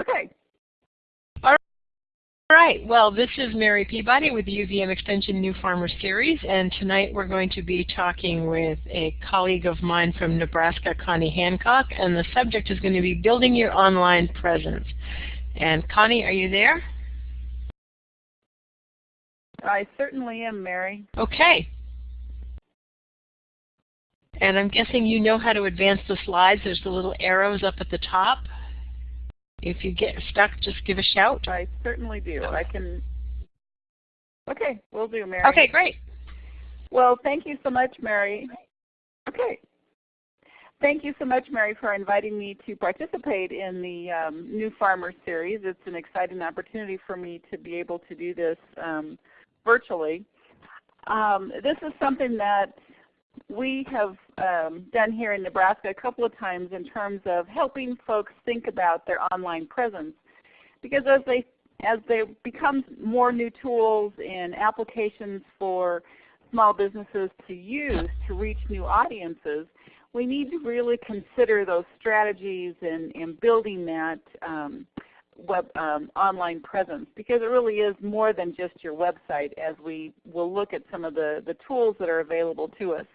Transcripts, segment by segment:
Okay. All right. Well, this is Mary Peabody with the UVM Extension New Farmer Series, and tonight we're going to be talking with a colleague of mine from Nebraska, Connie Hancock, and the subject is going to be building your online presence. And Connie, are you there? I certainly am, Mary. Okay. And I'm guessing you know how to advance the slides. There's the little arrows up at the top. If you get stuck, just give a shout. I certainly do. I can. Okay, we'll do, Mary. Okay, great. Well, thank you so much, Mary. Okay. Thank you so much, Mary, for inviting me to participate in the um, New Farmer Series. It's an exciting opportunity for me to be able to do this um, virtually. Um, this is something that we have um, done here in Nebraska a couple of times in terms of helping folks think about their online presence. Because as they as there becomes more new tools and applications for small businesses to use to reach new audiences, we need to really consider those strategies and, and building that um, web um, online presence because it really is more than just your website as we will look at some of the, the tools that are available to us.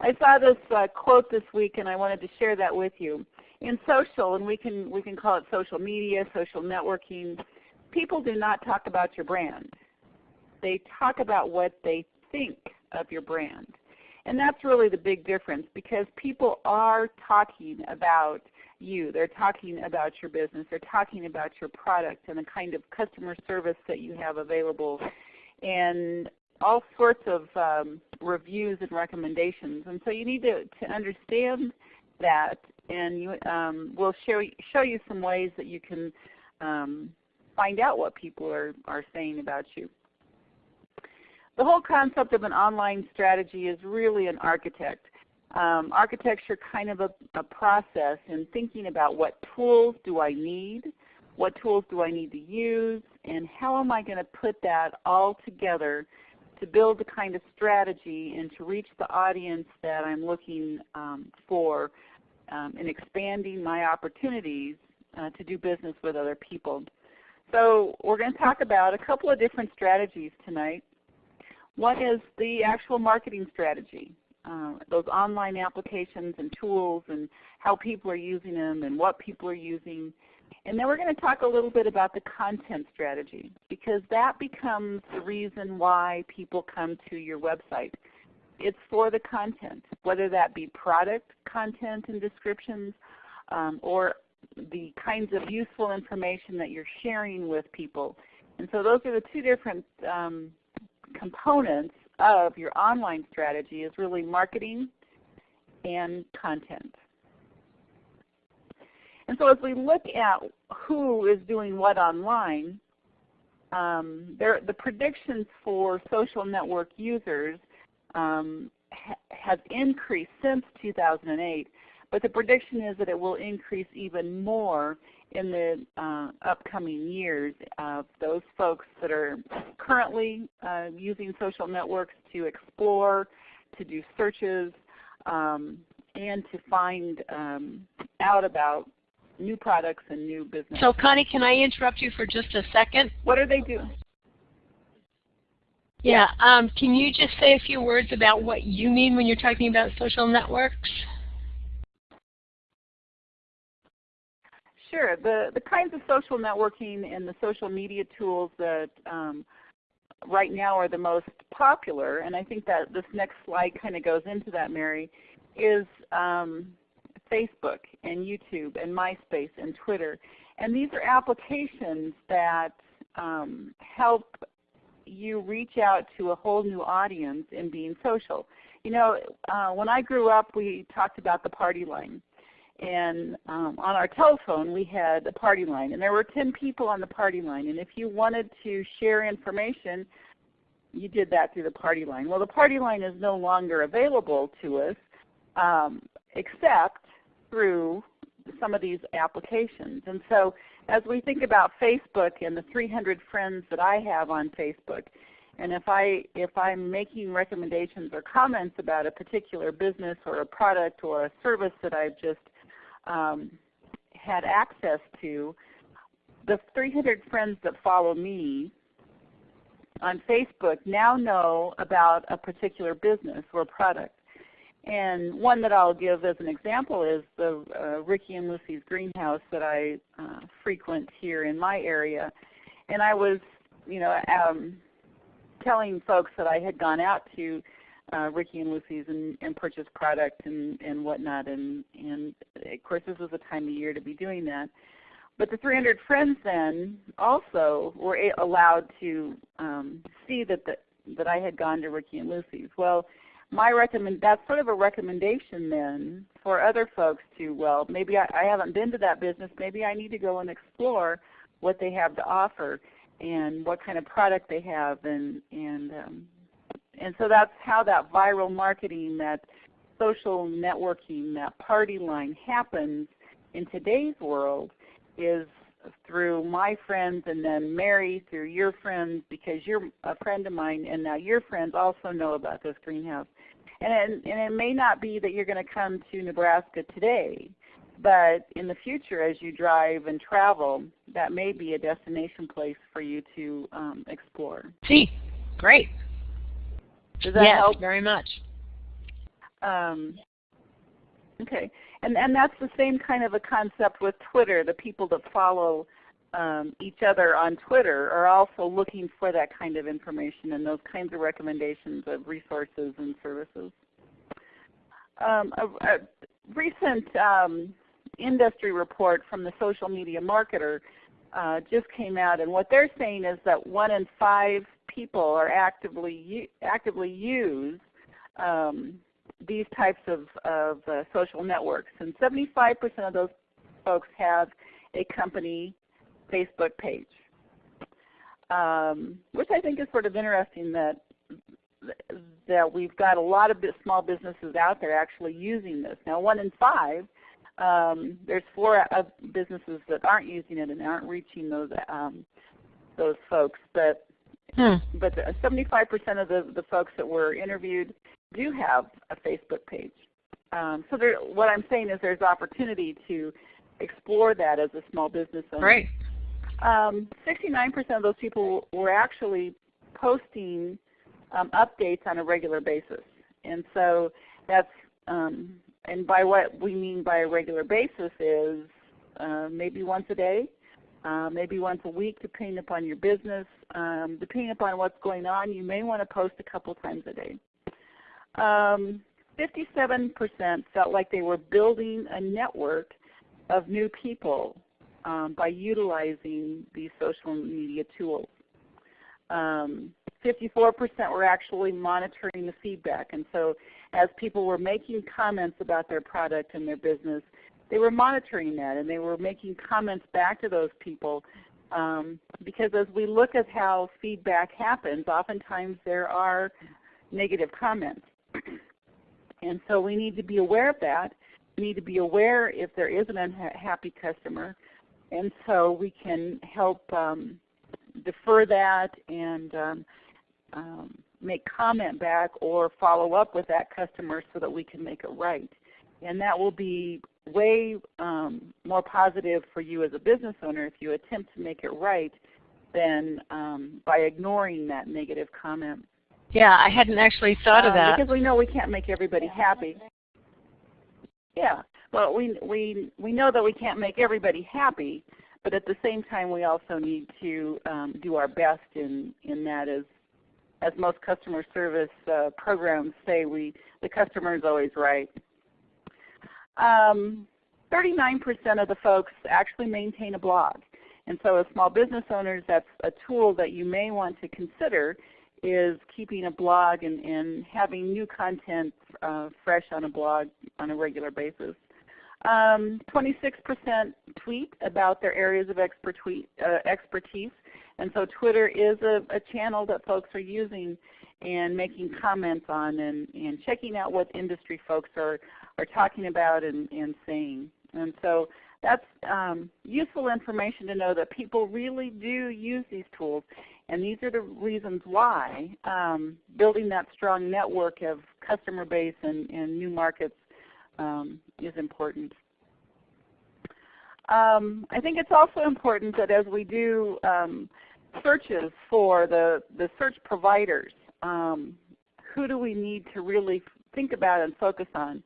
I saw this uh, quote this week and I wanted to share that with you. In social, and we can, we can call it social media, social networking, people do not talk about your brand. They talk about what they think of your brand. And that's really the big difference because people are talking about you. They're talking about your business. They're talking about your product and the kind of customer service that you have available. And all sorts of um, reviews and recommendations. And so you need to, to understand that and you, um, we'll show, show you some ways that you can um, find out what people are, are saying about you. The whole concept of an online strategy is really an architect. Um, architecture kind of a, a process in thinking about what tools do I need, what tools do I need to use, and how am I going to put that all together to build the kind of strategy and to reach the audience that I'm looking um, for um, in expanding my opportunities uh, to do business with other people. So we're going to talk about a couple of different strategies tonight. One is the actual marketing strategy, uh, those online applications and tools and how people are using them and what people are using. And then we're going to talk a little bit about the content strategy because that becomes the reason why people come to your website. It's for the content, whether that be product content and descriptions um, or the kinds of useful information that you're sharing with people. And so those are the two different um, components of your online strategy is really marketing and content. And so as we look at who is doing what online, um, there, the predictions for social network users um, ha have increased since 2008, but the prediction is that it will increase even more in the uh, upcoming years of those folks that are currently uh, using social networks to explore, to do searches, um, and to find um, out about new products and new business. So Connie, can I interrupt you for just a second? What are they doing? Yeah, um, can you just say a few words about what you mean when you're talking about social networks? Sure. The, the kinds of social networking and the social media tools that um, right now are the most popular, and I think that this next slide kind of goes into that, Mary, is um, Facebook and YouTube and MySpace and Twitter. And these are applications that um, help you reach out to a whole new audience in being social. You know, uh, when I grew up, we talked about the party line and um, on our telephone we had a party line and there were 10 people on the party line and if you wanted to share information you did that through the party line. Well the party line is no longer available to us um, except through some of these applications. And so as we think about Facebook and the 300 friends that I have on Facebook, and if I if I'm making recommendations or comments about a particular business or a product or a service that I've just um, had access to, the 300 friends that follow me on Facebook now know about a particular business or product. And one that I'll give as an example is the uh, Ricky and Lucy's greenhouse that I uh, frequent here in my area. And I was, you know, um, telling folks that I had gone out to uh, Ricky and Lucy's and, and purchased product and, and whatnot. And, and of course this was the time of year to be doing that. But the 300 friends then also were allowed to um, see that the, that I had gone to Ricky and Lucy's. Well, my recommend that's sort of a recommendation then for other folks to well maybe I, I haven't been to that business maybe I need to go and explore what they have to offer and what kind of product they have and and um, and so that's how that viral marketing that social networking that party line happens in today's world is through my friends and then Mary through your friends because you're a friend of mine and now your friends also know about this greenhouse. And it, and it may not be that you're going to come to Nebraska today, but in the future as you drive and travel, that may be a destination place for you to um, explore. See, great. Does that yes, help? very much. Um, okay and and that's the same kind of a concept with Twitter. The people that follow um, each other on Twitter are also looking for that kind of information and those kinds of recommendations of resources and services. Um, a, a, recent um, industry report from the Social Media Marketer uh, just came out, and what they're saying is that one in five people are actively actively use um, these types of, of uh, social networks. And 75% of those folks have a company Facebook page, um, which I think is sort of interesting that that we've got a lot of small businesses out there actually using this. Now, one in five, um, there's four businesses that aren't using it and aren't reaching those um, those folks. But hmm. but 75% of the, the folks that were interviewed do have a Facebook page. Um, so there, what I'm saying is there's opportunity to explore that as a small business owner. Right. Um, 69% of those people were actually posting um, updates on a regular basis. And so that's, um, and by what we mean by a regular basis is uh, maybe once a day, uh, maybe once a week depending upon your business. Um, depending upon what's going on, you may want to post a couple times a day. 57% um, felt like they were building a network of new people um, by utilizing these social media tools. 54% um, were actually monitoring the feedback. And so as people were making comments about their product and their business, they were monitoring that and they were making comments back to those people um, because as we look at how feedback happens, oftentimes there are negative comments. And so we need to be aware of that. We need to be aware if there is an unhappy customer. And so we can help um, defer that and um, um, make comment back or follow up with that customer so that we can make it right. And that will be way um, more positive for you as a business owner if you attempt to make it right than um, by ignoring that negative comment. Yeah, I hadn't actually thought um, of that. Because we know we can't make everybody happy. Yeah. Well, we we we know that we can't make everybody happy, but at the same time, we also need to um, do our best in in that as as most customer service uh, programs say, we the customer is always right. 39% um, of the folks actually maintain a blog. And so as small business owners, that's a tool that you may want to consider is keeping a blog and, and having new content uh, fresh on a blog on a regular basis. 26% um, tweet about their areas of uh, expertise. And so Twitter is a, a, channel that folks are using and making comments on and, and checking out what industry folks are, are talking about and, and saying. And so that's um, useful information to know that people really do use these tools. And these are the reasons why um, building that strong network of customer base and, and new markets um, is important. Um, I think it's also important that as we do um, searches for the, the search providers, um, who do we need to really think about and focus on?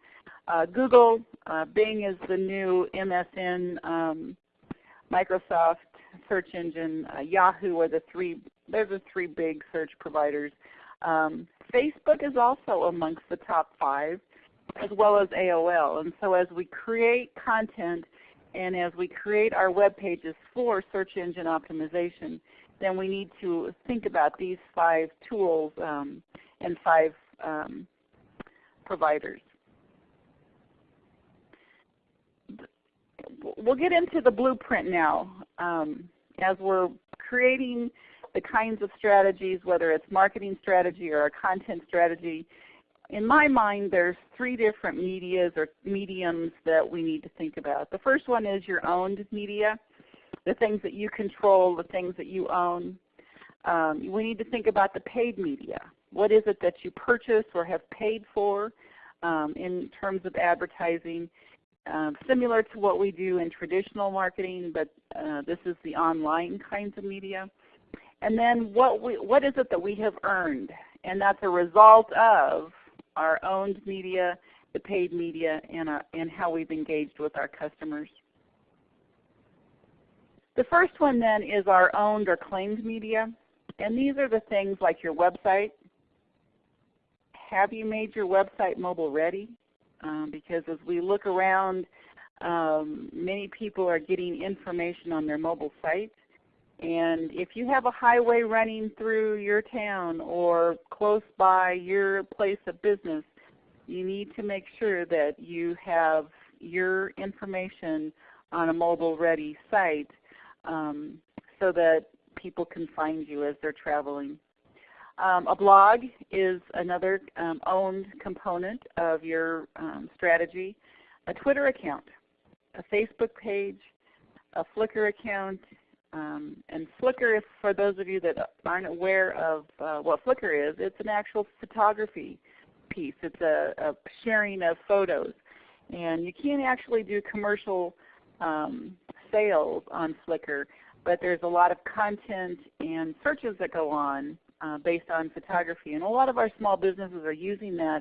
Uh, Google, uh, Bing is the new MSN, um, Microsoft search engine, uh, Yahoo are the three, they're the three big search providers. Um, Facebook is also amongst the top five as well as AOL. And so as we create content and as we create our web pages for search engine optimization, then we need to think about these five tools um, and five um, providers. We'll get into the blueprint now um, as we're creating the kinds of strategies, whether it's marketing strategy or a content strategy, in my mind, there's three different medias or mediums that we need to think about. The first one is your owned media, the things that you control, the things that you own. Um, we need to think about the paid media. What is it that you purchase or have paid for um, in terms of advertising? Uh, similar to what we do in traditional marketing, but uh, this is the online kinds of media. And then what, we, what is it that we have earned? And that's a result of our owned media, the paid media, and, our, and how we've engaged with our customers. The first one then is our owned or claimed media. And these are the things like your website. Have you made your website mobile ready? Um, because as we look around, um, many people are getting information on their mobile sites. And if you have a highway running through your town or close by your place of business, you need to make sure that you have your information on a mobile ready site um, so that people can find you as they're traveling. Um, a blog is another um, owned component of your um, strategy. A Twitter account, a Facebook page, a Flickr account, um, and Flickr, for those of you that aren't aware of uh, what Flickr is, it's an actual photography piece. It's a, a sharing of photos. And you can't actually do commercial um, sales on Flickr, but there's a lot of content and searches that go on uh, based on photography. And a lot of our small businesses are using that,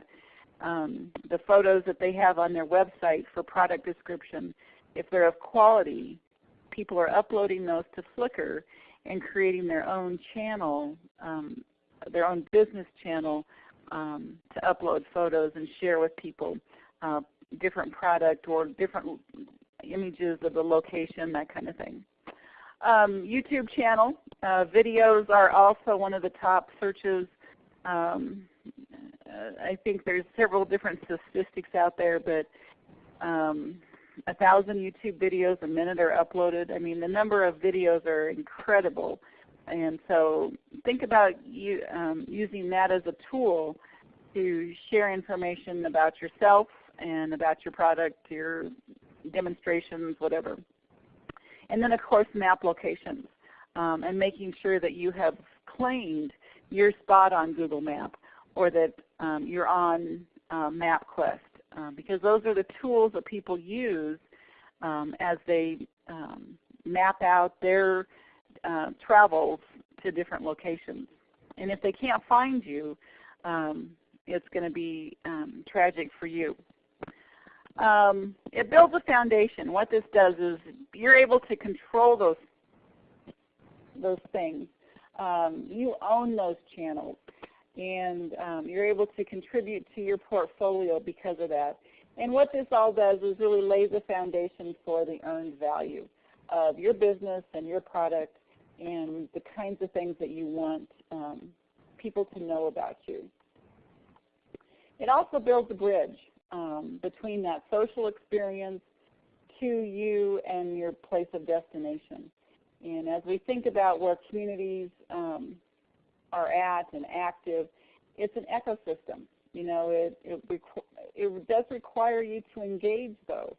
um, the photos that they have on their website for product description. If they're of quality, people are uploading those to Flickr and creating their own channel, um, their own business channel um, to upload photos and share with people uh, different product or different images of the location, that kind of thing. Um, YouTube channel. Uh, videos are also one of the top searches. Um, I think there's several different statistics out there, but um, a thousand YouTube videos a minute are uploaded. I mean, the number of videos are incredible. And so think about you, um, using that as a tool to share information about yourself and about your product, your demonstrations, whatever. And then of course map locations um, and making sure that you have claimed your spot on Google Map or that um, you're on uh, MapQuest um, because those are the tools that people use um, as they um, map out their uh, travels to different locations. And if they can't find you, um, it's going to be um, tragic for you. It builds a foundation. What this does is you're able to control those those things. Um, you own those channels and um, you're able to contribute to your portfolio because of that. And what this all does is really lays a foundation for the earned value of your business and your product and the kinds of things that you want um, people to know about you. It also builds a bridge um, between that social experience to you and your place of destination. And as we think about where communities um, are at and active, it's an ecosystem. You know, it, it, it does require you to engage though.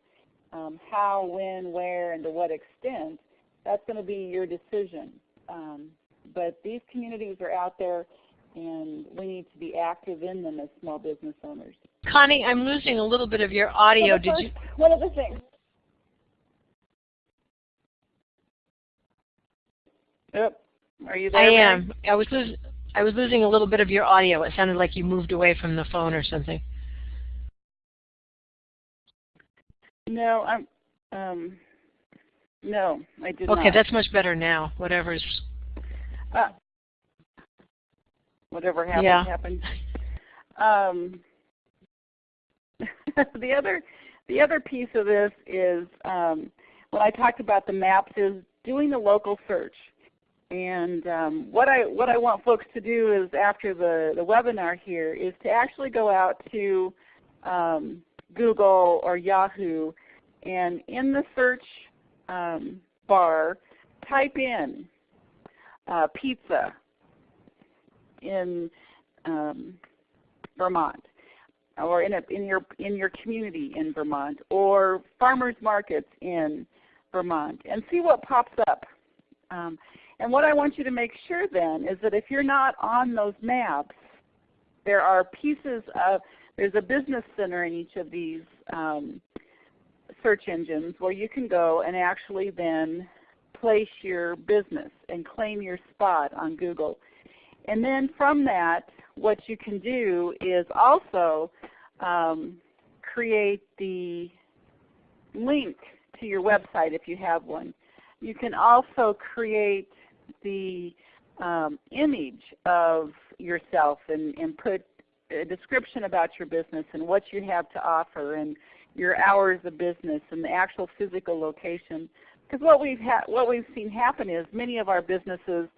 Um, how, when, where, and to what extent, that's going to be your decision. Um, but these communities are out there and we need to be active in them as small business owners. Connie, I'm losing a little bit of your audio. Did first, you? One of the things. Yep. Are you there? I Mary? am. I was losing. I was losing a little bit of your audio. It sounded like you moved away from the phone or something. No, I'm. Um, no, I did Okay, not. Okay, that's much better now. Whatever's. Uh, whatever happened Yeah. happened. Um, the other, the other piece of this is um, when I talked about the maps is doing the local search. And um, what I what I want folks to do is after the the webinar here is to actually go out to um, Google or Yahoo, and in the search um, bar, type in uh, pizza in um, Vermont, or in, a, in your in your community in Vermont, or farmers markets in Vermont, and see what pops up. And what I want you to make sure then is that if you're not on those maps, there are pieces of there's a business center in each of these um, search engines where you can go and actually then place your business and claim your spot on Google. And then from that, what you can do is also um, create the link to your website if you have one. You can also create the um, image of yourself and, and put a description about your business and what you have to offer and your hours of business and the actual physical location. Because what we've what we've seen happen is many of our businesses.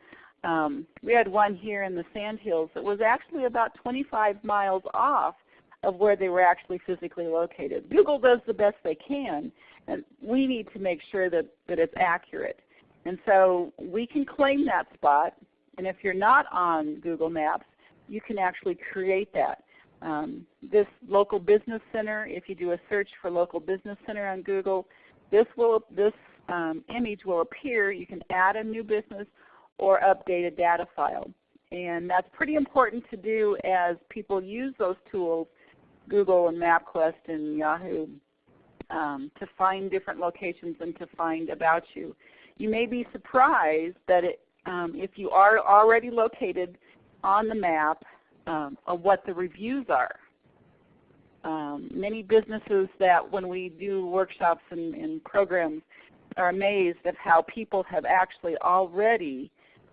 Um, we had one here in the Sandhills that was actually about 25 miles off of where they were actually physically located. Google does the best they can, and we need to make sure that, that it's accurate. And so we can claim that spot, and if you're not on Google Maps, you can actually create that. Um, this local business center, if you do a search for local business center on Google, this will this um, image will appear. You can add a new business or update a data file. And that's pretty important to do as people use those tools, Google and MapQuest and Yahoo, um, to find different locations and to find about you. You may be surprised that it, um, if you are already located on the map um, of what the reviews are. Um, many businesses that when we do workshops and, and, programs are amazed at how people have actually already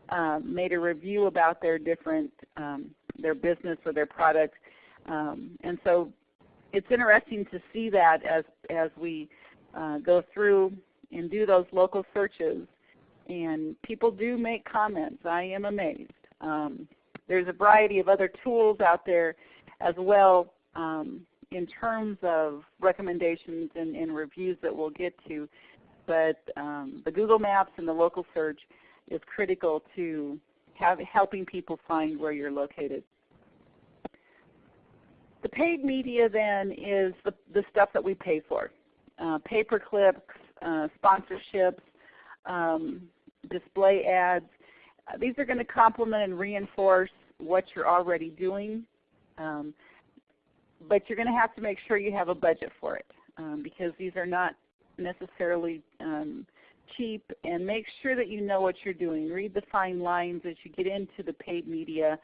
um, made a review about their different um, their business or their product, um, and so it's interesting to see that as as we uh, go through and do those local searches, and people do make comments. I am amazed. Um, there's a variety of other tools out there as well um, in terms of recommendations and, and, reviews that we'll get to. But um, the Google Maps and the local search is critical to have, helping people find where you're located. The paid media then is the, the stuff that we pay for. Uh, pay-per-clicks, uh, sponsorships, um, display ads. Uh, these are going to complement and reinforce what you're already doing, um, but you're going to have to make sure you have a budget for it um, because these are not necessarily um, cheap and make sure that you know what you're doing. Read the fine lines as you get into the paid media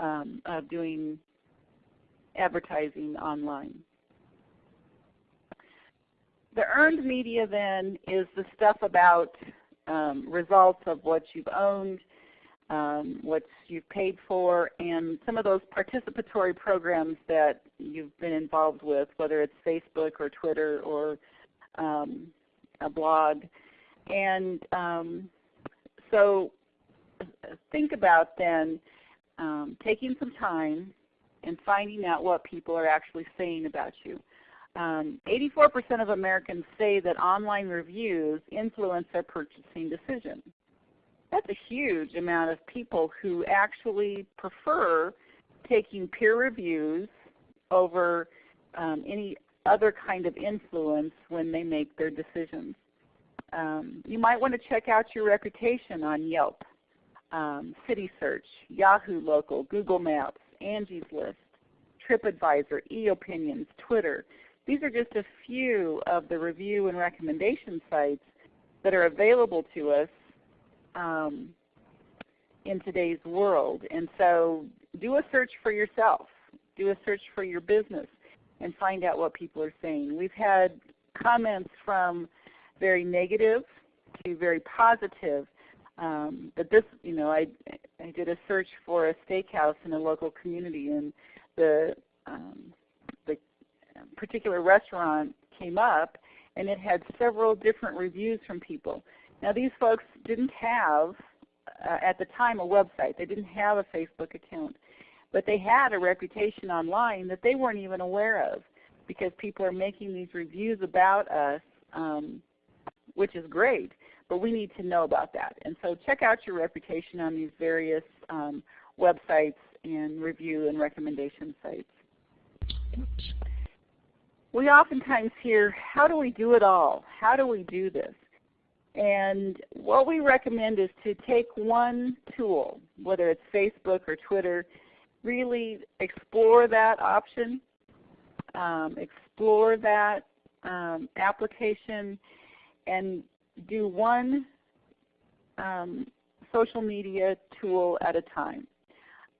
um, of doing advertising online. The earned media then is the stuff about um, results of what you've owned, um, what you've paid for, and some of those participatory programs that you've been involved with, whether it's Facebook or Twitter or um, a blog. And um, so think about then um, taking some time and finding out what people are actually saying about you. 84% um, of Americans say that online reviews influence their purchasing decision. That's a huge amount of people who actually prefer taking peer reviews over um, any other kind of influence when they make their decisions. Um, you might want to check out your reputation on Yelp, um, CitySearch, Yahoo Local, Google Maps, Angie's List, TripAdvisor, Epinions, Twitter. These are just a few of the review and recommendation sites that are available to us um, in today's world. And so do a search for yourself. Do a search for your business and find out what people are saying. We've had comments from very negative to very positive. Um, but this, you know, I, I did a search for a steakhouse in a local community, and the um, particular restaurant came up, and it had several different reviews from people. Now these folks didn't have, uh, at the time, a website. They didn't have a Facebook account. But they had a reputation online that they weren't even aware of because people are making these reviews about us, um, which is great, but we need to know about that. And so check out your reputation on these various um, websites and review and recommendation sites. We oftentimes hear, how do we do it all? How do we do this? And what we recommend is to take one tool, whether it's Facebook or Twitter, really explore that option, um, explore that um, application, and do one um, social media tool at a time.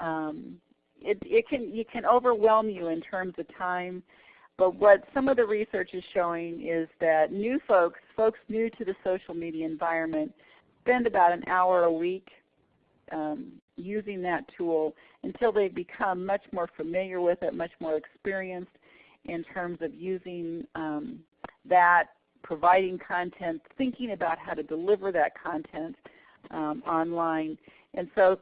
Um, it, it can you can overwhelm you in terms of time, but what some of the research is showing is that new folks, folks new to the social media environment, spend about an hour a week um, using that tool until they become much more familiar with it, much more experienced in terms of using um, that, providing content, thinking about how to deliver that content um, online. And so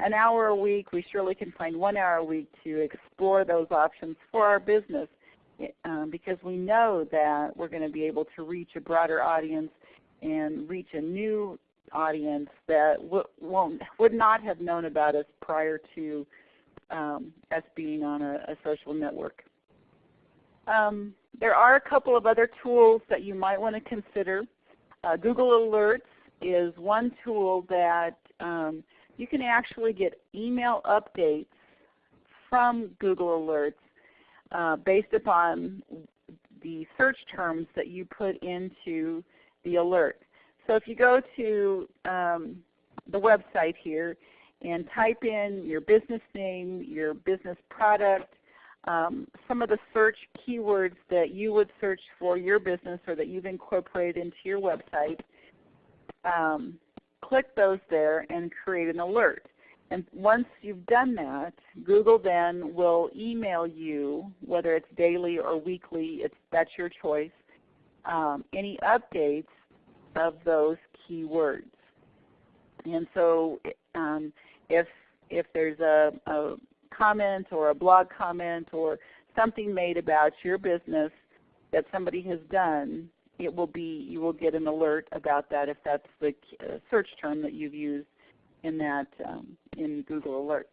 an hour a week, we surely can find one hour a week to explore those options for our business um, because we know that we're going to be able to reach a broader audience and reach a new audience that won't, would not have known about us prior to um, us being on a, a social network. Um, there are a couple of other tools that you might want to consider. Uh, Google Alerts is one tool that um, you can actually get email updates from Google Alerts uh, based upon the search terms that you put into the alert. So if you go to um, the website here and type in your business name, your business product, um, some of the search keywords that you would search for your business or that you've incorporated into your website, um, click those there and create an alert. And once you've done that, Google then will email you, whether it's daily or weekly, it's, that's your choice, um, any updates of those keywords. And so um, if, if there's a, a comment or a blog comment or something made about your business that somebody has done, it will be you will get an alert about that if that's the uh, search term that you've used in that um, in Google Alerts.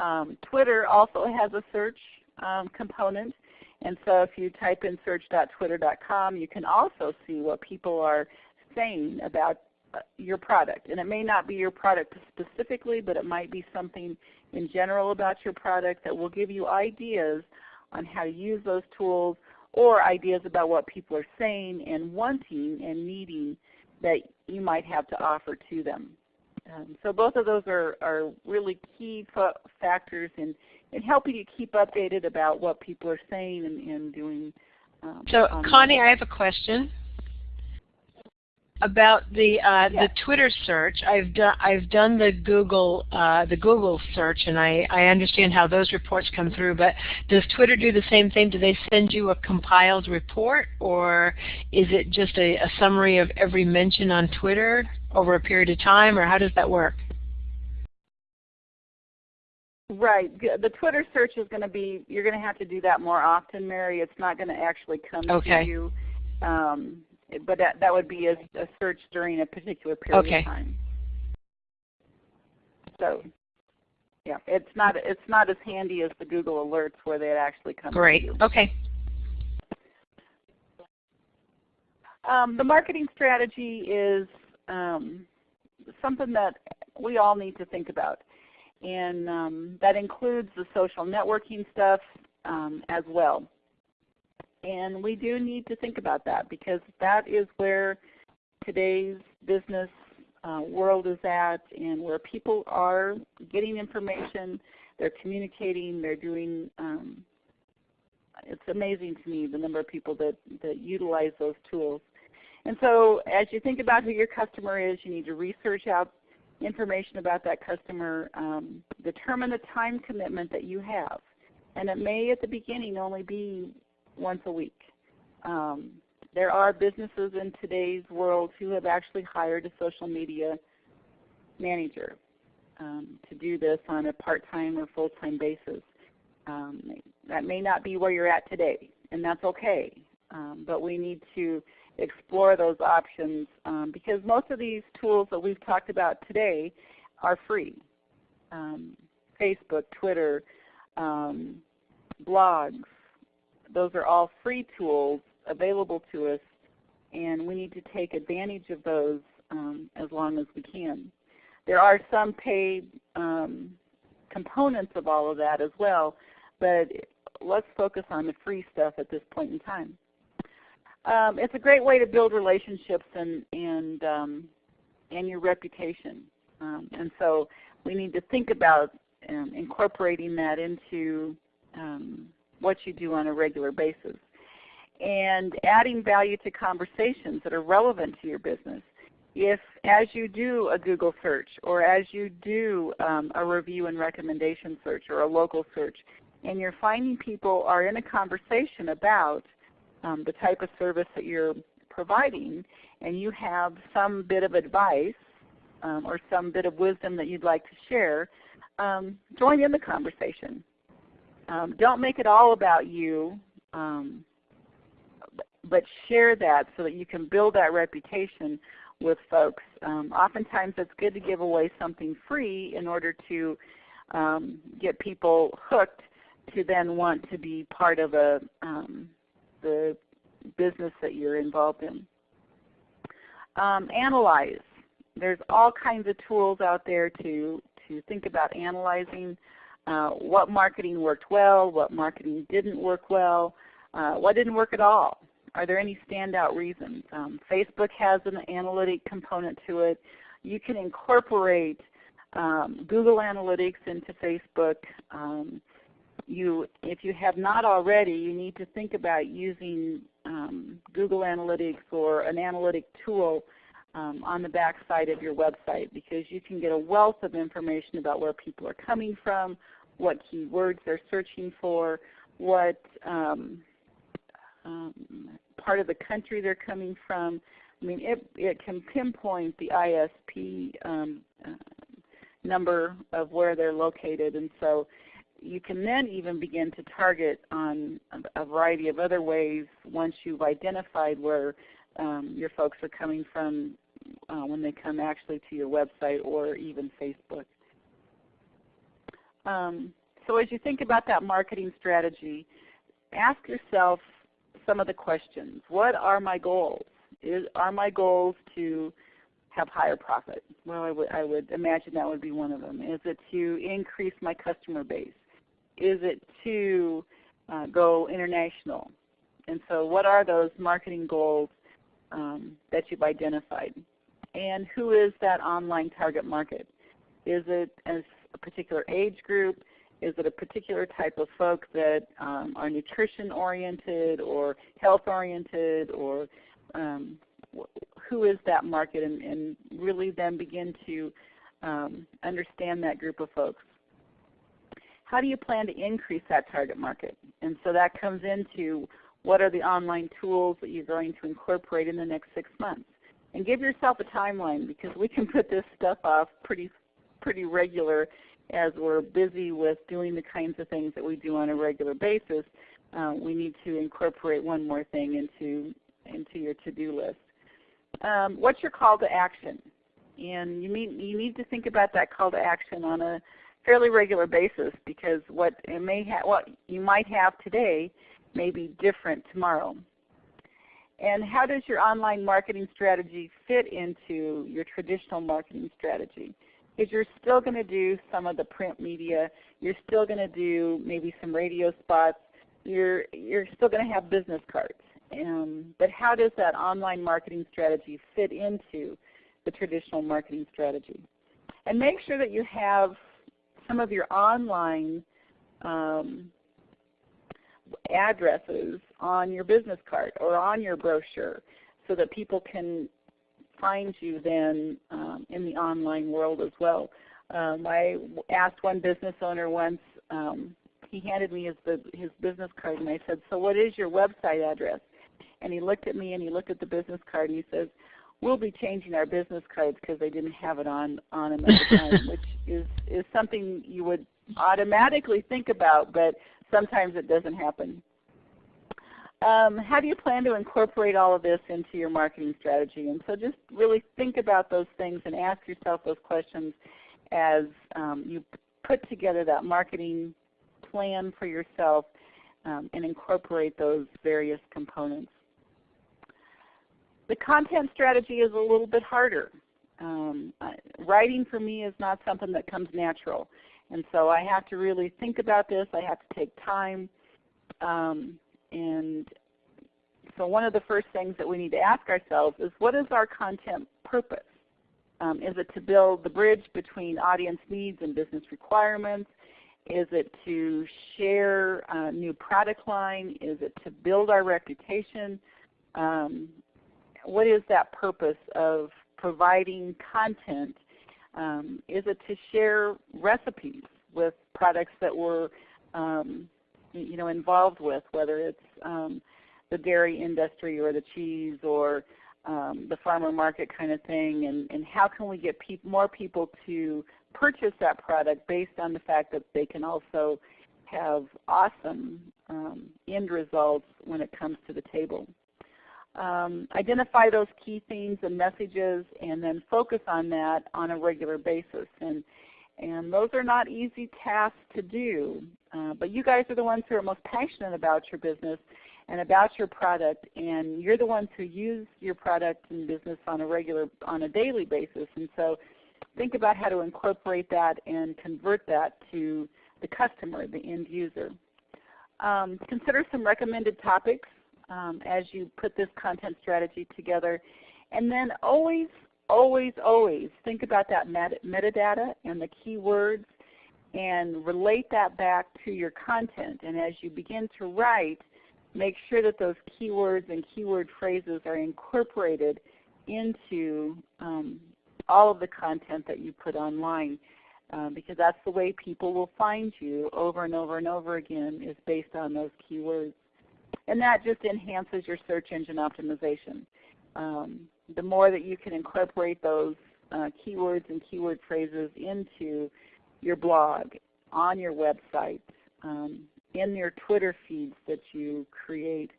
Um, Twitter also has a search um, component, and so if you type in search.twitter.com, you can also see what people are saying about uh, your product. And it may not be your product specifically, but it might be something in general about your product that will give you ideas on how to use those tools or ideas about what people are saying and wanting and needing that you might have to offer to them. Um, so both of those are, are really key factors in, in helping you keep updated about what people are saying and, and doing. Um, so Connie, I have a question about the uh, the Twitter search. I've done I've done the Google uh, the Google search, and I I understand how those reports come through. But does Twitter do the same thing? Do they send you a compiled report, or is it just a, a summary of every mention on Twitter over a period of time, or how does that work? Right. The Twitter search is going to be, you're going to have to do that more often, Mary. It's not going to actually come okay. to you. Um, but that, that would be a, a search during a particular period okay. of time. So, yeah, it's not it's not as handy as the Google Alerts where they actually come. Great. Okay. Um, the marketing strategy is um, something that we all need to think about, and um, that includes the social networking stuff um, as well. And we do need to think about that because that is where today's business uh, world is at and where people are getting information, they're communicating, they're doing, um, it's amazing to me the number of people that, that utilize those tools. And so as you think about who your customer is, you need to research out information about that customer, um, determine the time commitment that you have. And it may at the beginning only be once a week. Um, there are businesses in today's world who have actually hired a social media manager um, to do this on a part-time or full-time basis. Um, that may not be where you're at today, and that's okay. Um, but we need to explore those options um, because most of these tools that we've talked about today are free. Um, Facebook, Twitter, um, blogs, those are all free tools available to us and we need to take advantage of those um, as long as we can. There are some paid um, components of all of that as well, but let's focus on the free stuff at this point in time. Um, it's a great way to build relationships and and um, and your reputation. Um, and so we need to think about um, incorporating that into um, what you do on a regular basis and adding value to conversations that are relevant to your business. If as you do a Google search or as you do um, a review and recommendation search or a local search, and you're finding people are in a conversation about um, the type of service that you're providing, and you have some bit of advice um, or some bit of wisdom that you'd like to share, um, join in the conversation. Um, don't make it all about you, um, but share that so that you can build that reputation with folks. Um, oftentimes it's good to give away something free in order to get people hooked to then want to be part of a the business that you're involved in. Um, analyze. There's all kinds of tools out there to, to think about analyzing uh, what marketing worked well, what marketing didn't work well, uh, what didn't work at all. Are there any standout reasons? Um, Facebook has an analytic component to it. You can incorporate um, Google Analytics into Facebook. Um, you, if you have not already, you need to think about using um, Google Analytics or an analytic tool um, on the back side of your website because you can get a wealth of information about where people are coming from, what keywords they're searching for, what um, um, part of the country they're coming from. I mean, it, it can pinpoint the ISP um, uh, number of where they're located, and so you can then even begin to target on a variety of other ways once you've identified where um, your folks are coming from uh, when they come actually to your website or even Facebook. Um, so as you think about that marketing strategy, ask yourself some of the questions. What are my goals? Is, are my goals to have higher profit? Well, I I would imagine that would be one of them. Is it to increase my customer base? Is it to uh, go international? And so what are those marketing goals um, that you've identified? And who is that online target market? Is it as a particular age group? Is it a particular type of folk that um, are nutrition oriented or health oriented or um, who is that market and, and, really then begin to um, understand that group of folks. How do you plan to increase that target market? And so that comes into what are the online tools that you're going to incorporate in the next six months. And give yourself a timeline because we can put this stuff off pretty, pretty regular as we're busy with doing the kinds of things that we do on a regular basis, uh, we need to incorporate one more thing into, into your to-do list. Um, what's your call to action? And you need, you need to think about that call to action on a fairly regular basis because what, may what you might have today may be different tomorrow. And how does your online marketing strategy fit into your traditional marketing strategy? is you're still going to do some of the print media. You're still going to do maybe some radio spots. You're, you're still going to have business cards. Um, but how does that online marketing strategy fit into the traditional marketing strategy. And make sure that you have some of your online um, addresses on your business card or on your brochure so that people can find you then um, in the online world as well. Um, I asked one business owner once, um, he handed me his, his business card and I said, so what is your website address? And he looked at me and he looked at the business card and he says, we'll be changing our business cards because they didn't have it on, on them at the time, which is, is something you would automatically think about, but sometimes it doesn't happen. Um, how do you plan to incorporate all of this into your marketing strategy? And so just really think about those things and ask yourself those questions as um, you put together that marketing plan for yourself um, and incorporate those various components. The content strategy is a little bit harder. Um, writing for me is not something that comes natural. And so I have to really think about this. I have to take time. Um, and so one of the first things that we need to ask ourselves is what is our content purpose? Um, is it to build the bridge between audience needs and business requirements? Is it to share a new product line? Is it to build our reputation? Um, what is that purpose of providing content? Um, is it to share recipes with products that we're um, you know, involved with, whether it's um, the dairy industry or the cheese or um, the farmer market kind of thing, and, and how can we get more people to purchase that product based on the fact that they can also have awesome um, end results when it comes to the table. Um, identify those key themes and messages and then focus on that on a regular basis. And, and those are not easy tasks to do, uh, but you guys are the ones who are most passionate about your business and about your product, and you're the ones who use your product and business on a regular, on a daily basis. And so think about how to incorporate that and convert that to the customer, the end user. Um, consider some recommended topics um, as you put this content strategy together. And then always, always, always think about that meta metadata and the keywords and relate that back to your content. And as you begin to write, make sure that those keywords and keyword phrases are incorporated into um, all of the content that you put online. Uh, because that's the way people will find you over and over and over again is based on those keywords. And that just enhances your search engine optimization. Um, the more that you can incorporate those uh, keywords and keyword phrases into your blog, on your website, um, in your Twitter feeds that you create,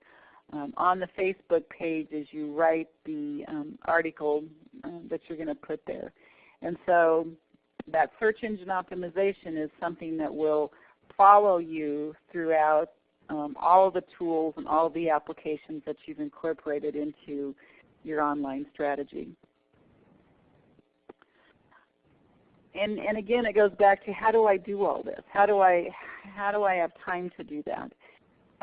um, on the Facebook page as you write the um, article uh, that you're going to put there. And so that search engine optimization is something that will follow you throughout um, all the tools and all the applications that you've incorporated into your online strategy. And, and again, it goes back to how do I do all this? How do I, how do I have time to do that?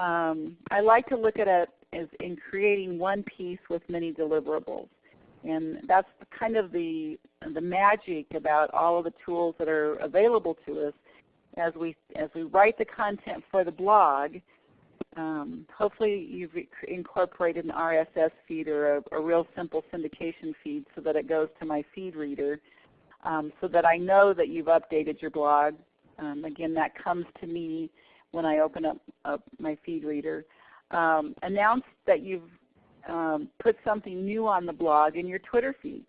Um, I like to look at it as in creating one piece with many deliverables. And that's kind of the, the magic about all of the tools that are available to us as we, as we write the content for the blog. Um, hopefully you've incorporated an RSS feed or a, a, real simple syndication feed so that it goes to my feed reader um, so that I know that you've updated your blog. Um, again, that comes to me when I open up, up my feed reader. Um, announce that you've um, put something new on the blog in your Twitter feed.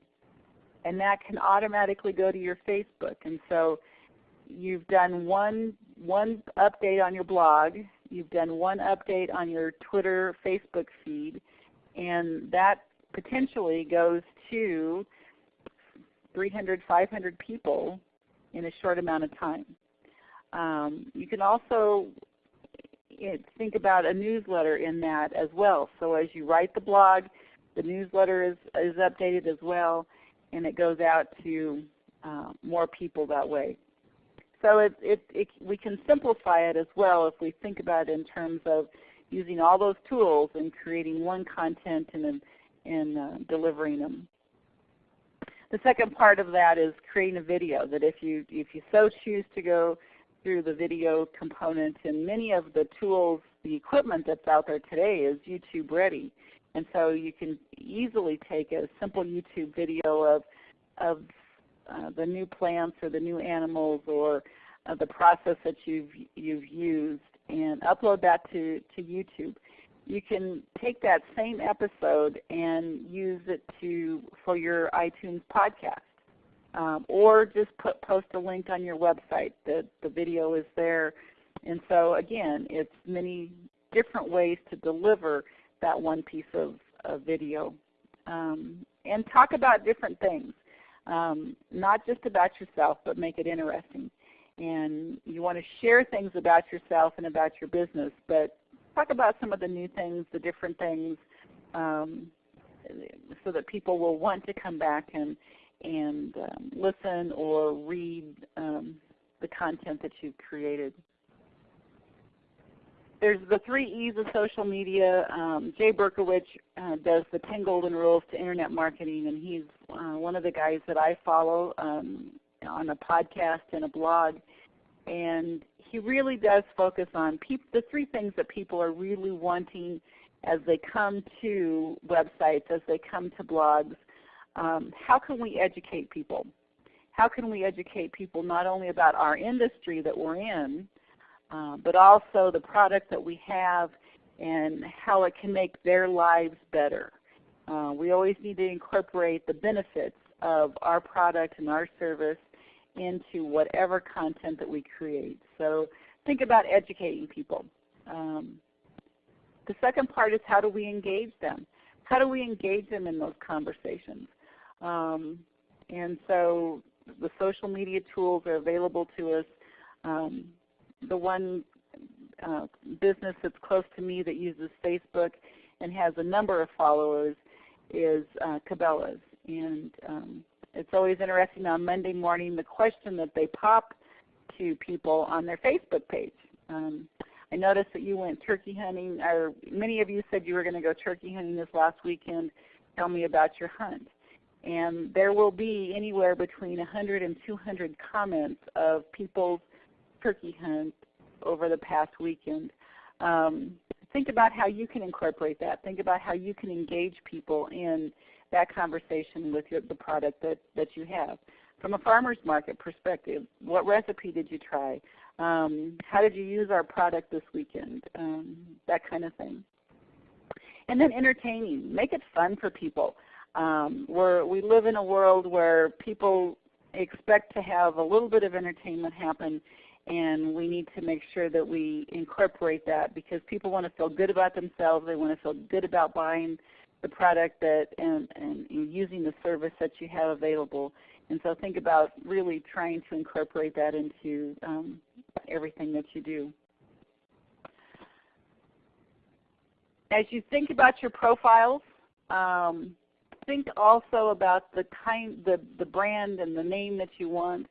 And that can automatically go to your Facebook. And so you've done one, one update on your blog, you've done one update on your Twitter, Facebook feed, and that potentially goes to 300, 500 people in a short amount of time. Um, you can also think about a newsletter in that as well. So as you write the blog, the newsletter is, is updated as well, and it goes out to uh, more people that way. So it, it, it, we can simplify it as well if we think about it in terms of using all those tools and creating one content and, and uh, delivering them. The second part of that is creating a video that if you, if you so choose to go through the video component and many of the tools, the equipment that's out there today is YouTube ready. And so you can easily take a simple YouTube video of, of uh, the new plants or the new animals or uh, the process that you've, you've used and upload that to, to YouTube. You can take that same episode and use it to, for your iTunes podcast. Um, or just put, post a link on your website. The, the video is there. And so again, it's many different ways to deliver that one piece of, of video. Um, and talk about different things, um, not just about yourself, but make it interesting. And you want to share things about yourself and about your business, but talk about some of the new things, the different things, um, so that people will want to come back and, and um, listen or read um, the content that you've created there's the three E's of social media. Um, Jay Berkowitz uh, does the 10 Golden Rules to Internet Marketing, and he's uh, one of the guys that I follow um, on a podcast and a blog. And he really does focus on the three things that people are really wanting as they come to websites, as they come to blogs. Um, how can we educate people? How can we educate people not only about our industry that we're in, uh, but also the product that we have and how it can make their lives better. Uh, we always need to incorporate the benefits of our product and our service into whatever content that we create. So think about educating people. Um, the second part is how do we engage them? How do we engage them in those conversations? Um, and so the social media tools are available to us. Um, the one uh, business that's close to me that uses Facebook and has a number of followers is uh, Cabela's. And um, it's always interesting on Monday morning the question that they pop to people on their Facebook page. Um, I noticed that you went turkey hunting, or many of you said you were going to go turkey hunting this last weekend. Tell me about your hunt. And there will be anywhere between 100 and 200 comments of people's turkey hunt over the past weekend. Um, think about how you can incorporate that. Think about how you can engage people in that conversation with your, the product that, that you have. From a farmer's market perspective, what recipe did you try? Um, how did you use our product this weekend? Um, that kind of thing. And then entertaining. Make it fun for people. Um, we live in a world where people expect to have a little bit of entertainment happen and we need to make sure that we incorporate that because people want to feel good about themselves. They want to feel good about buying the product that and, and using the service that you have available. And so think about really trying to incorporate that into um, everything that you do. As you think about your profiles, um, think also about the kind, the, the brand and the name that you want.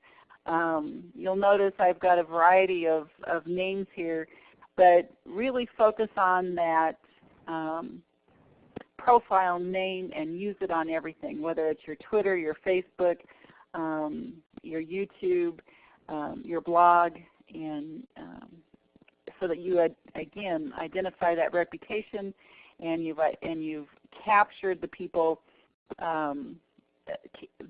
Um, you'll notice I've got a variety of, of names here, but really focus on that um, profile name and use it on everything, whether it's your Twitter, your Facebook, um, your YouTube, um, your blog, and um, so that you again identify that reputation and you've and you've captured the people um,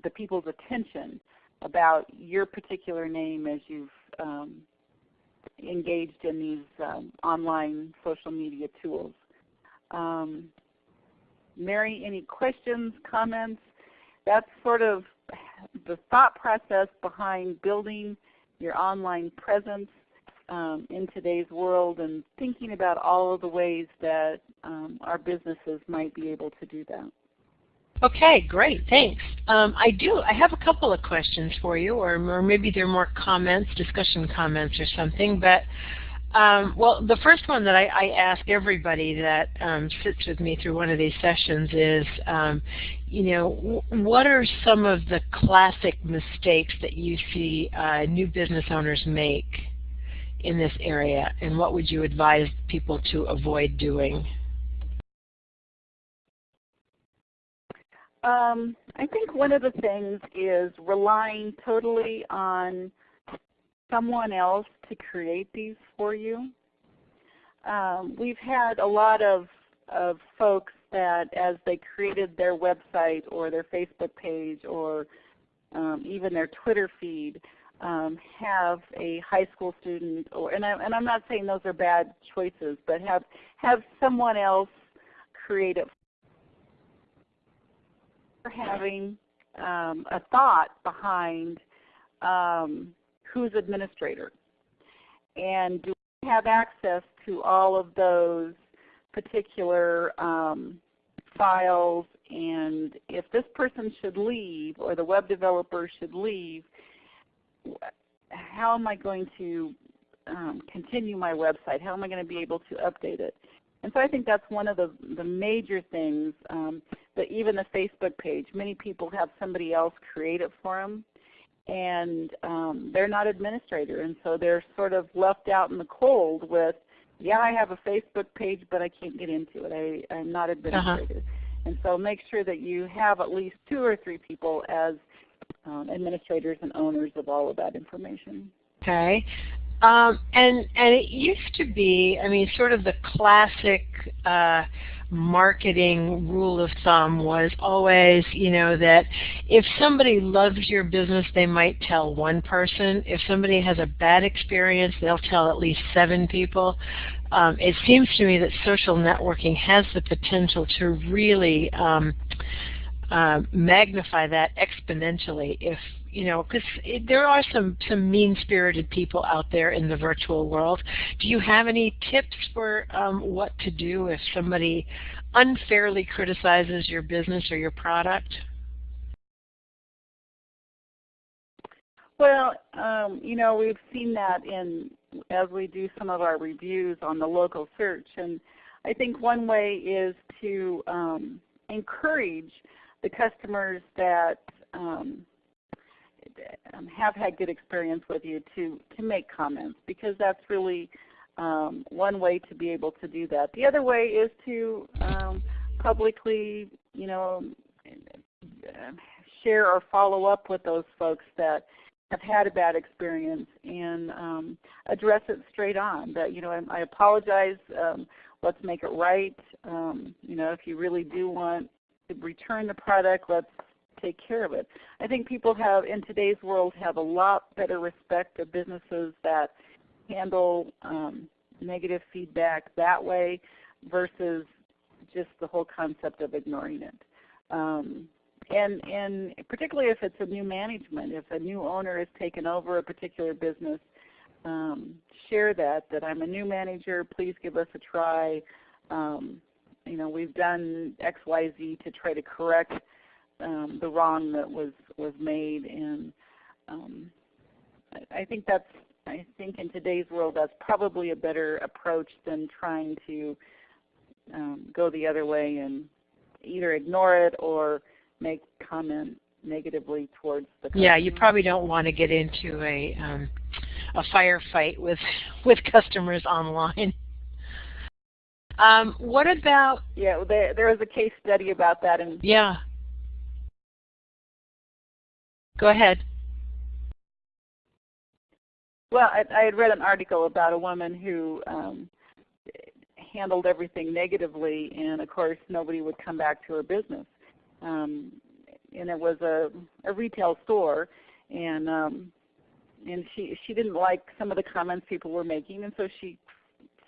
the people's attention about your particular name as you've um, engaged in these um, online social media tools. Um, Mary, any questions, comments? That's sort of the thought process behind building your online presence um, in today's world and thinking about all of the ways that um, our businesses might be able to do that. Okay, great, thanks. Um, I do, I have a couple of questions for you, or, or maybe they're more comments, discussion comments or something, but um, well, the first one that I, I ask everybody that um, sits with me through one of these sessions is, um, you know, what are some of the classic mistakes that you see uh, new business owners make in this area, and what would you advise people to avoid doing? Um, I think one of the things is relying totally on someone else to create these for you. Um, we've had a lot of, of folks that as they created their website or their Facebook page or um, even their Twitter feed, um, have a high school student, or and, I, and I'm not saying those are bad choices, but have have someone else create it having um, a thought behind um, who's administrator, and do we have access to all of those particular um, files and if this person should leave or the web developer should leave, how am I going to um, continue my website? How am I going to be able to update it? And so I think that's one of the, the major things um, that even the Facebook page, many people have somebody else create it for them and um, they're not administrator and so they're sort of left out in the cold with, yeah I have a Facebook page but I can't get into it. I, I'm not uh-huh. administrator. Uh -huh. And so make sure that you have at least two or three people as um, administrators and owners of all of that information. Okay. Um, and and it used to be, I mean, sort of the classic uh, marketing rule of thumb was always, you know, that if somebody loves your business, they might tell one person. If somebody has a bad experience, they'll tell at least seven people um, it seems to me that social networking has the potential to really um, uh, magnify that exponentially if you know because there are some some mean-spirited people out there in the virtual world do you have any tips for um, what to do if somebody unfairly criticizes your business or your product well um, you know we've seen that in as we do some of our reviews on the local search. And I think one way is to um, encourage the customers that um, um, have had good experience with you to, to make comments because that's really um, one way to be able to do that. The other way is to um, publicly, you know, share or follow up with those folks that have had a bad experience and um, address it straight on. That you know, I, I apologize. Um, let's make it right. Um, you know, if you really do want to return the product, let's take care of it. I think people have in today's world have a lot better respect of businesses that handle um, negative feedback that way versus just the whole concept of ignoring it. Um, and, and particularly if it's a new management, if a new owner has taken over a particular business, um, share that, that I'm a new manager, please give us a try. Um, you know, we've done X, Y, Z to try to correct um, the wrong that was, was made. And um, I, I think that's, I think in today's world that's probably a better approach than trying to um, go the other way and either ignore it or make comment negatively towards the customer. Yeah, you probably don't want to get into a um, a firefight with with customers online. Um, what about? Yeah, there there was a case study about that. And yeah. Go ahead. Well, I, I had read an article about a woman who um, handled everything negatively, and of course, nobody would come back to her business um, and it was a, a retail store, and um, and she she didn't like some of the comments people were making, and so she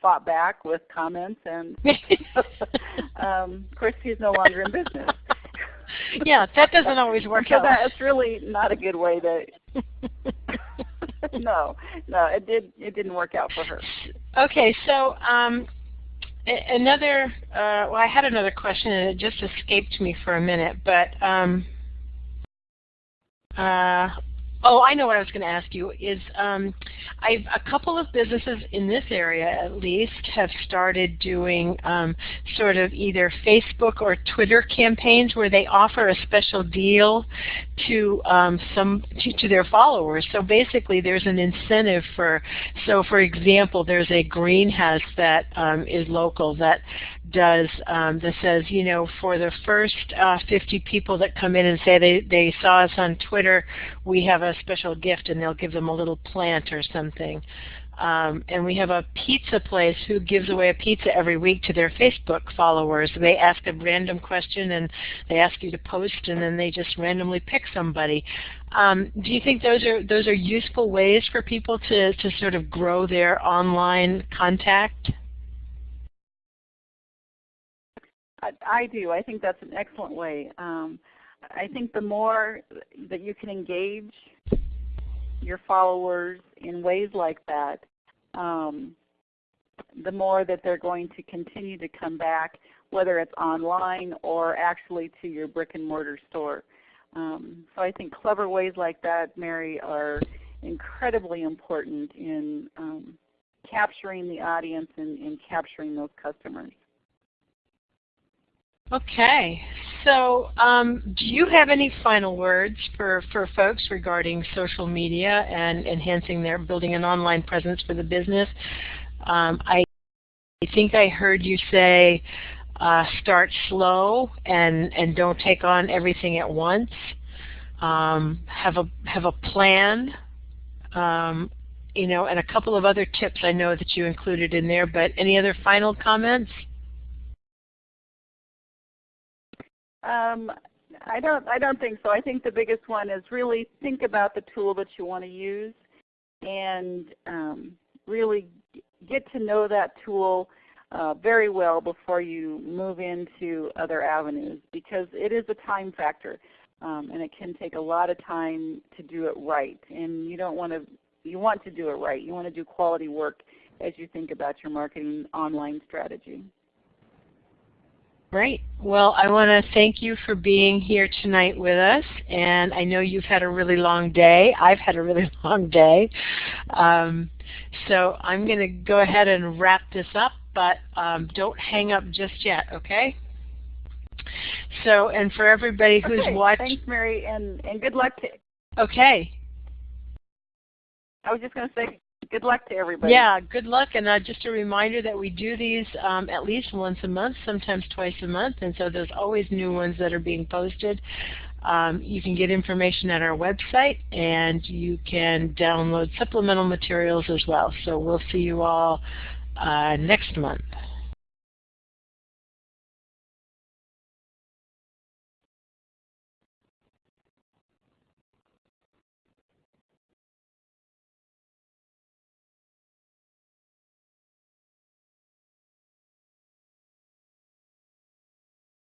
fought back with comments, and um, of course she's no longer in business. yeah, that doesn't always work so out. That's really not a good way to. no, no, it did. It didn't work out for her. Okay, so um, Another, uh, well, I had another question and it just escaped me for a minute, but um, uh, Oh, I know what I was going to ask you. Is um, I've a couple of businesses in this area, at least, have started doing um, sort of either Facebook or Twitter campaigns where they offer a special deal to um, some to, to, their followers. So basically, there's an incentive for. So, for example, there's a greenhouse that um, is local that does um, that says, you know, for the first uh, 50 people that come in and say they, they saw us on Twitter, we have a special gift and they'll give them a little plant or something. Um, and we have a pizza place who gives away a pizza every week to their Facebook followers. They ask a random question and they ask you to post and then they just randomly pick somebody. Um, do you think those are those are useful ways for people to, to sort of grow their online contact? I, do. I think that's an excellent way. Um, I think the more that you can engage your followers in ways like that, um, the more that they're going to continue to come back, whether it's online or actually to your brick and mortar store. Um, so I think clever ways like that, Mary, are incredibly important in um, capturing the audience and, and capturing those customers. Okay, so um, do you have any final words for, for folks regarding social media and enhancing their building an online presence for the business? Um, I, think I heard you say uh, start slow and, and don't take on everything at once. Um, have a have a plan, um, you know, and a couple of other tips I know that you included in there. But any other final comments? Um, I don't. I don't think so. I think the biggest one is really think about the tool that you want to use, and um, really get to know that tool uh, very well before you move into other avenues, because it is a time factor, um, and it can take a lot of time to do it right. And you don't want to. You want to do it right. You want to do quality work as you think about your marketing online strategy. Great. Well, I want to thank you for being here tonight with us. And I know you've had a really long day. I've had a really long day. Um, so I'm going to go ahead and wrap this up, but um, don't hang up just yet, okay? So, and for everybody who's okay, watched. Thanks, Mary, and, and good luck to. Okay. I was just going to say good luck to everybody. Yeah, good luck. And uh, just a reminder that we do these um, at least once a month, sometimes twice a month. And so there's always new ones that are being posted. Um, you can get information at our website and you can download supplemental materials as well. So we'll see you all uh, next month.